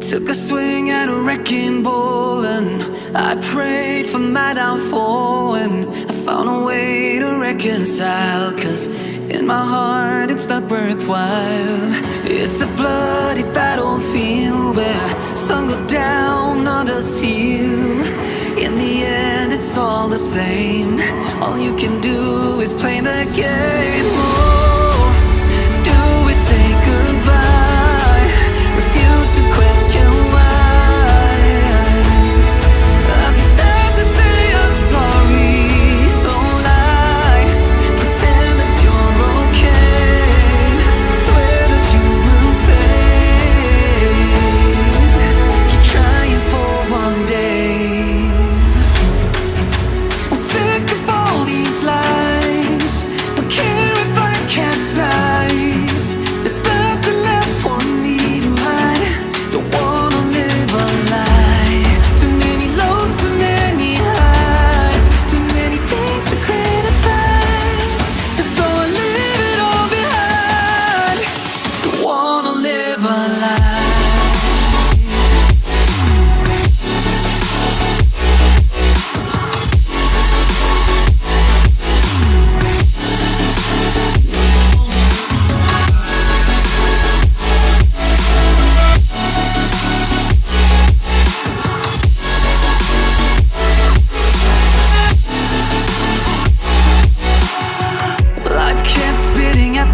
Took a swing at a wrecking ball and I prayed for my downfall and I found a way to reconcile Cause in my heart it's not worthwhile. It's a bloody battlefield where some go down, others heal. In the end it's all the same. All you can do is play the game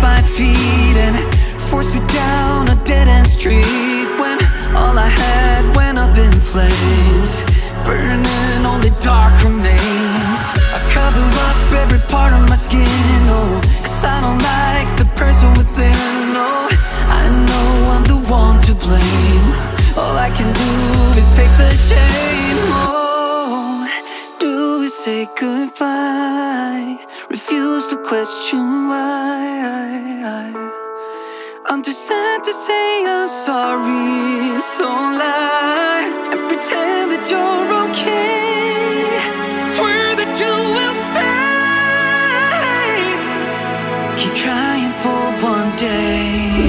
my feet and forced me down a dead end street when all I had went up in flames, burning only dark remains. I cover up every part of my skin, oh, cause I don't like the person within, oh, I know I'm the one to blame. All I can do is take the shame, oh, do we say goodbye? Refuse to question why. I'm too sad to say I'm sorry, so lie and pretend that you're okay. Swear that you will stay. Keep trying for one day.